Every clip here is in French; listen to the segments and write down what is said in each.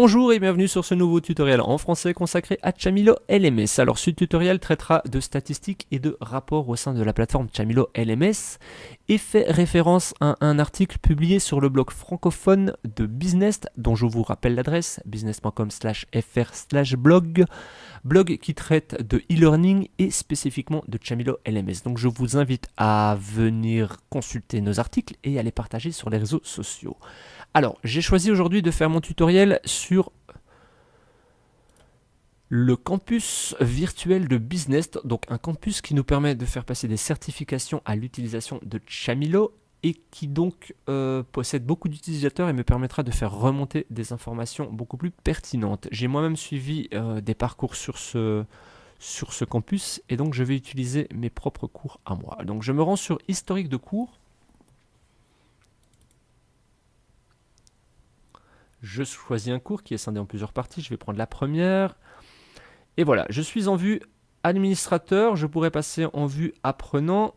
Bonjour et bienvenue sur ce nouveau tutoriel en français consacré à Chamilo LMS. Alors ce tutoriel traitera de statistiques et de rapports au sein de la plateforme Chamilo LMS et fait référence à un article publié sur le blog francophone de Business dont je vous rappelle l'adresse business.com fr blog blog qui traite de e-learning et spécifiquement de Chamilo LMS. Donc je vous invite à venir consulter nos articles et à les partager sur les réseaux sociaux. Alors, j'ai choisi aujourd'hui de faire mon tutoriel sur le campus virtuel de Business, donc un campus qui nous permet de faire passer des certifications à l'utilisation de Chamilo et qui donc euh, possède beaucoup d'utilisateurs et me permettra de faire remonter des informations beaucoup plus pertinentes. J'ai moi-même suivi euh, des parcours sur ce, sur ce campus et donc je vais utiliser mes propres cours à moi. Donc je me rends sur historique de cours Je choisis un cours qui est scindé en plusieurs parties. Je vais prendre la première. Et voilà, je suis en vue administrateur. Je pourrais passer en vue apprenant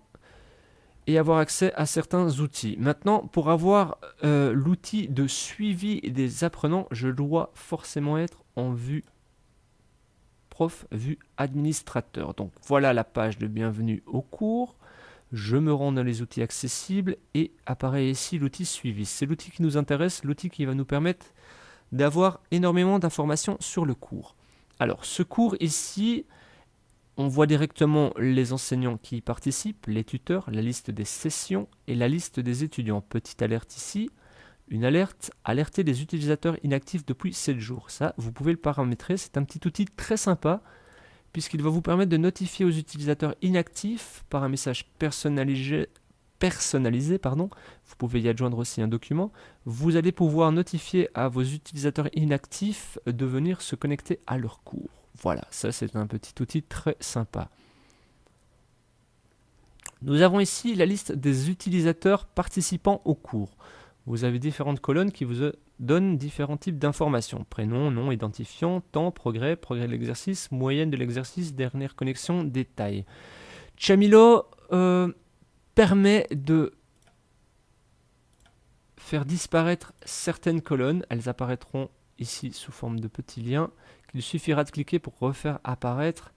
et avoir accès à certains outils. Maintenant, pour avoir euh, l'outil de suivi des apprenants, je dois forcément être en vue prof, vue administrateur. Donc voilà la page de bienvenue au cours je me rends dans les outils accessibles et apparaît ici l'outil suivi. C'est l'outil qui nous intéresse, l'outil qui va nous permettre d'avoir énormément d'informations sur le cours. Alors ce cours ici, on voit directement les enseignants qui y participent, les tuteurs, la liste des sessions et la liste des étudiants. Petite alerte ici, une alerte, alerter les utilisateurs inactifs depuis 7 jours. Ça, vous pouvez le paramétrer, c'est un petit outil très sympa puisqu'il va vous permettre de notifier aux utilisateurs inactifs par un message personnalisé, vous pouvez y adjoindre aussi un document, vous allez pouvoir notifier à vos utilisateurs inactifs de venir se connecter à leur cours. Voilà, ça c'est un petit outil très sympa. Nous avons ici la liste des utilisateurs participants au cours. Vous avez différentes colonnes qui vous donne différents types d'informations. Prénom, nom, identifiant, temps, progrès, progrès de l'exercice, moyenne de l'exercice, dernière connexion, détail. Chamilo euh, permet de faire disparaître certaines colonnes. Elles apparaîtront ici sous forme de petits liens qu'il suffira de cliquer pour refaire apparaître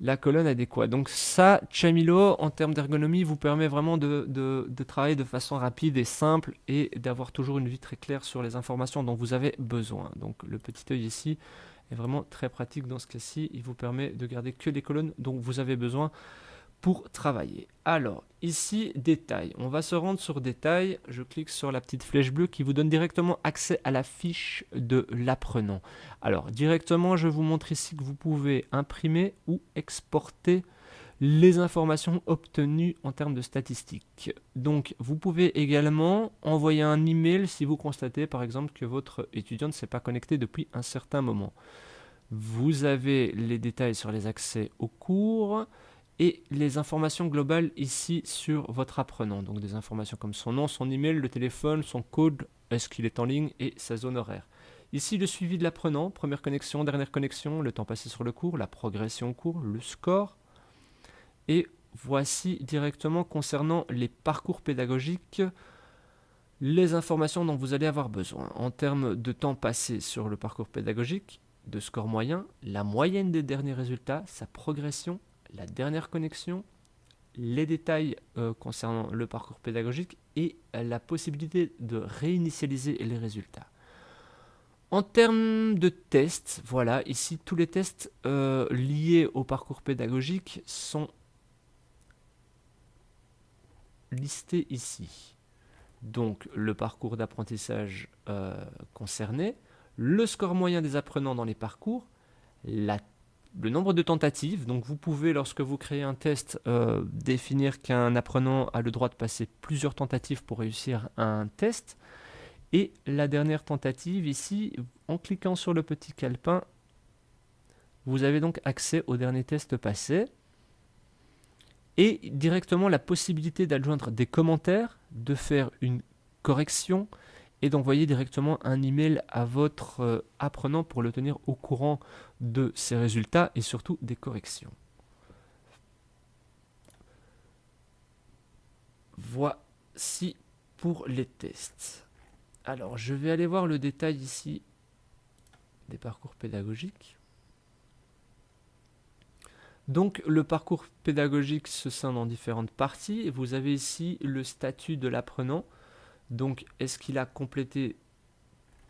la colonne adéquate. Donc ça, Chamilo, en termes d'ergonomie, vous permet vraiment de, travailler de façon rapide et simple et d'avoir toujours une vue très claire sur les informations dont vous avez besoin. Donc le petit œil ici est vraiment très pratique dans ce cas-ci. Il vous permet de garder que les colonnes dont vous avez besoin pour travailler. Alors, ici, détails. On va se rendre sur détails. Je clique sur la petite flèche bleue qui vous donne directement accès à la fiche de l'apprenant. Alors, directement, je vous montre ici que vous pouvez imprimer ou exporter les informations obtenues en termes de statistiques. Donc, vous pouvez également envoyer un email si vous constatez, par exemple, que votre étudiant ne s'est pas connecté depuis un certain moment. Vous avez les détails sur les accès au cours, et les informations globales ici sur votre apprenant. Donc des informations comme son nom, son email, le téléphone, son code, est-ce qu'il est en ligne et sa zone horaire. Ici le suivi de l'apprenant, première connexion, dernière connexion, le temps passé sur le cours, la progression au cours, le score. Et voici directement concernant les parcours pédagogiques les informations dont vous allez avoir besoin. En termes de temps passé sur le parcours pédagogique, de score moyen, la moyenne des derniers résultats, sa progression, la dernière connexion, les détails euh, concernant le parcours pédagogique et la possibilité de réinitialiser les résultats. En termes de tests, voilà, ici tous les tests euh, liés au parcours pédagogique sont listés ici. Donc le parcours d'apprentissage euh, concerné, le score moyen des apprenants dans les parcours, la le nombre de tentatives. Donc vous pouvez, lorsque vous créez un test, euh, définir qu'un apprenant a le droit de passer plusieurs tentatives pour réussir un test. Et la dernière tentative ici, en cliquant sur le petit calepin, vous avez donc accès au dernier test passé. Et directement la possibilité d'adjoindre des commentaires, de faire une correction, et d'envoyer directement un email à votre euh, apprenant pour le tenir au courant de ses résultats et surtout des corrections. Voici pour les tests. Alors, je vais aller voir le détail ici des parcours pédagogiques. Donc le parcours pédagogique se scinde en différentes parties. Vous avez ici le statut de l'apprenant. Donc est-ce qu'il a complété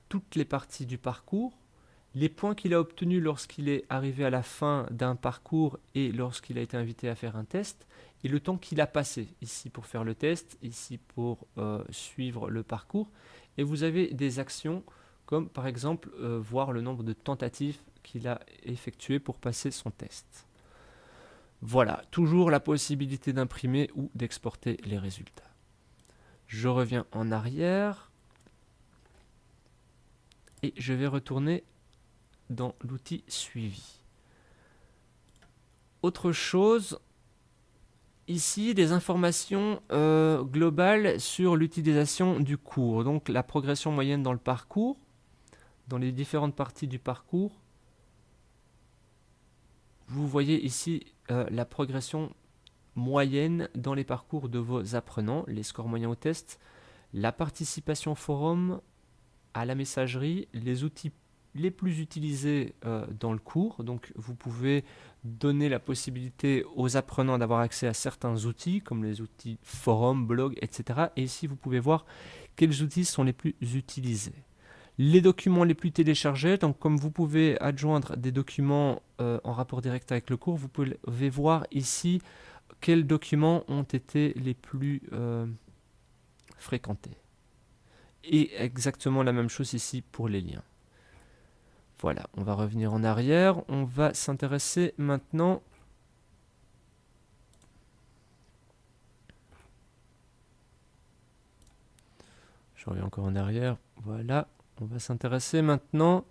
toutes les parties du parcours les points qu'il a obtenus lorsqu'il est arrivé à la fin d'un parcours et lorsqu'il a été invité à faire un test, et le temps qu'il a passé, ici pour faire le test, ici pour euh, suivre le parcours, et vous avez des actions comme par exemple euh, voir le nombre de tentatives qu'il a effectuées pour passer son test. Voilà, toujours la possibilité d'imprimer ou d'exporter les résultats. Je reviens en arrière et je vais retourner dans l'outil suivi. Autre chose, ici des informations euh, globales sur l'utilisation du cours, donc la progression moyenne dans le parcours, dans les différentes parties du parcours. Vous voyez ici euh, la progression moyenne dans les parcours de vos apprenants, les scores moyens au test, la participation forum, à la messagerie, les outils les plus utilisés euh, dans le cours. Donc vous pouvez donner la possibilité aux apprenants d'avoir accès à certains outils, comme les outils forum, blog, etc. Et ici, vous pouvez voir quels outils sont les plus utilisés. Les documents les plus téléchargés, donc comme vous pouvez adjoindre des documents euh, en rapport direct avec le cours, vous pouvez voir ici quels documents ont été les plus euh, fréquentés. Et exactement la même chose ici pour les liens. Voilà, on va revenir en arrière. On va s'intéresser maintenant Je reviens encore en arrière. Voilà, on va s'intéresser maintenant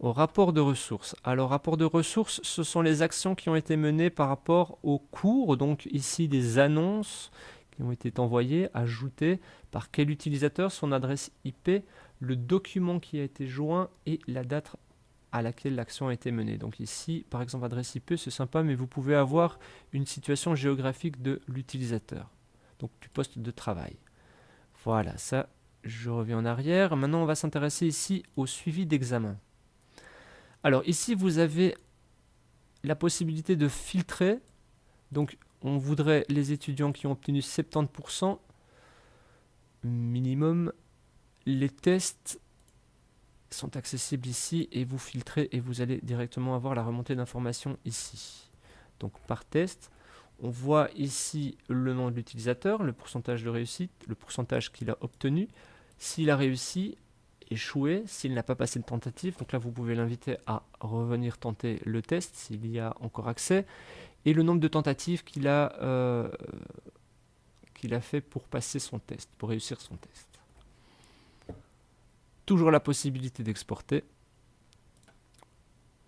au rapport de ressources. Alors, rapport de ressources, ce sont les actions qui ont été menées par rapport au cours. Donc ici, des annonces qui ont été envoyées, ajoutées par quel utilisateur, son adresse IP, le document qui a été joint et la date à laquelle l'action a été menée. Donc ici, par exemple, adresse IP, c'est sympa, mais vous pouvez avoir une situation géographique de l'utilisateur, donc du poste de travail. Voilà, ça, je reviens en arrière. Maintenant, on va s'intéresser ici au suivi d'examen. Alors ici, vous avez la possibilité de filtrer. Donc, on voudrait les étudiants qui ont obtenu 70% minimum. Les tests sont accessibles ici et vous filtrez et vous allez directement avoir la remontée d'informations ici. Donc par test, on voit ici le nom de l'utilisateur, le pourcentage de réussite, le pourcentage qu'il a obtenu, s'il a réussi, échoué, s'il n'a pas passé de tentative, donc là vous pouvez l'inviter à revenir tenter le test s'il y a encore accès, et le nombre de tentatives qu'il a, euh, qu'il a fait pour passer son test, pour réussir son test toujours la possibilité d'exporter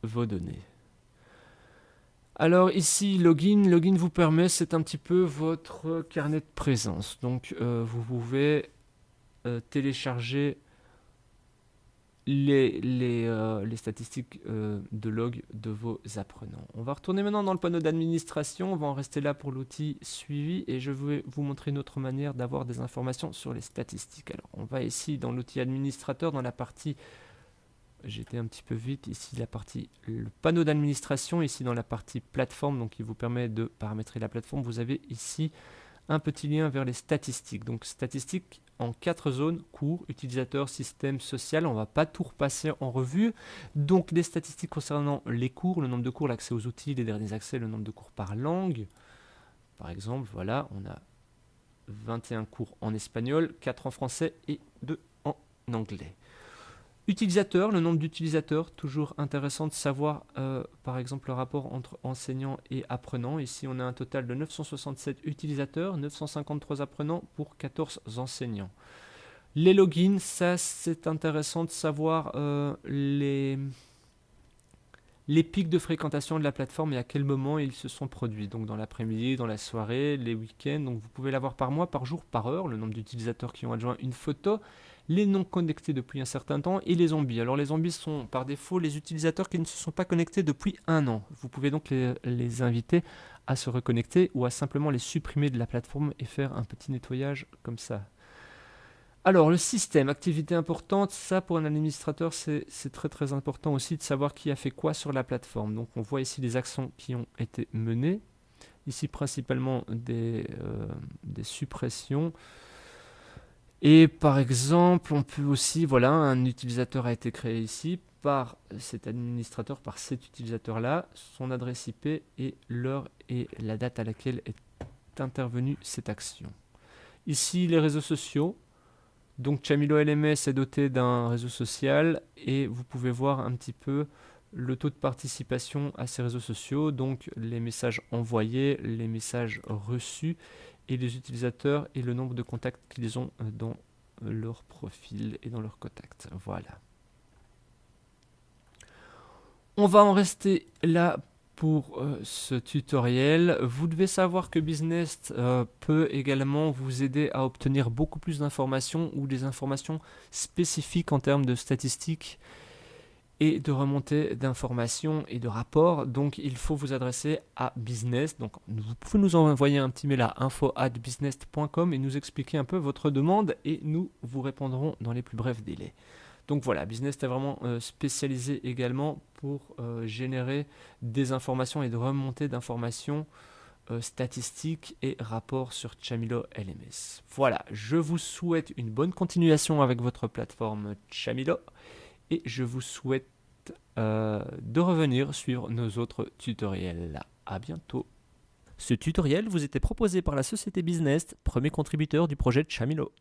vos données. Alors ici, login, login vous permet, c'est un petit peu votre carnet de présence. Donc euh, vous pouvez euh, télécharger les, les, euh, statistiques euh, de log de vos apprenants. On va retourner maintenant dans le panneau d'administration, on va en rester là pour l'outil suivi et je vais vous montrer une autre manière d'avoir des informations sur les statistiques. Alors on va ici dans l'outil administrateur, dans la partie, j'étais un petit peu vite, ici la partie, le panneau d'administration, ici dans la partie plateforme, donc qui vous permet de paramétrer la plateforme, vous avez ici un petit lien vers les statistiques. Donc statistiques en quatre zones, cours, utilisateur, système, social. On ne va pas tout repasser en revue. Donc des statistiques concernant les cours, le nombre de cours, l'accès aux outils, les derniers accès, le nombre de cours par langue. Par exemple, voilà, on a 21 cours en espagnol, 4 en français et 2 en anglais. Utilisateur, le nombre d'utilisateurs, toujours intéressant de savoir euh, par exemple le rapport entre enseignants et apprenants. Ici on a un total de 967 utilisateurs, 953 apprenants pour 14 enseignants. Les logins, ça c'est intéressant de savoir euh, les, les pics de fréquentation de la plateforme et à quel moment ils se sont produits. Donc dans l'après-midi, dans la soirée, les week-ends. Donc vous pouvez l'avoir par mois, par jour, par heure, le nombre d'utilisateurs qui ont adjoint une photo les non connectés depuis un certain temps et les zombies. Alors les zombies sont par défaut les utilisateurs qui ne se sont pas connectés depuis un an. Vous pouvez donc les, inviter à se reconnecter ou à simplement les supprimer de la plateforme et faire un petit nettoyage comme ça. Alors, le système, activité importante, ça pour un administrateur, c'est très très important aussi de savoir qui a fait quoi sur la plateforme. Donc, on voit ici les actions qui ont été menées. Ici, principalement des, euh, des suppressions. Et par exemple, on peut aussi, voilà, un utilisateur a été créé ici par cet administrateur, par cet utilisateur-là, son adresse IP et l'heure et la date à laquelle est intervenue cette action. Ici, les réseaux sociaux. Donc Chamilo LMS est doté d'un réseau social et vous pouvez voir un petit peu le taux de participation à ces réseaux sociaux, donc les messages envoyés, les messages reçus et les utilisateurs et le nombre de contacts qu'ils ont dans leur profil et dans leur contact. Voilà. On va en rester là pour euh, ce tutoriel. Vous devez savoir que Business euh, peut également vous aider à obtenir beaucoup plus d'informations ou des informations spécifiques en termes de statistiques et de remontée d'informations et de rapports. Donc il faut vous adresser à Business. Donc vous pouvez nous envoyer un petit mail à info@business.com et nous expliquer un peu votre demande et nous vous répondrons dans les plus brefs délais. Donc voilà, Business est vraiment euh, spécialisé également pour euh, générer des informations et de remonter d'informations euh, statistiques et rapports sur Chamilo LMS. Voilà, je vous souhaite une bonne continuation avec votre plateforme Chamilo et je vous souhaite euh, de revenir suivre nos autres tutoriels. À bientôt. Ce tutoriel vous était proposé par la Société Business, premier contributeur du projet de Chamilo.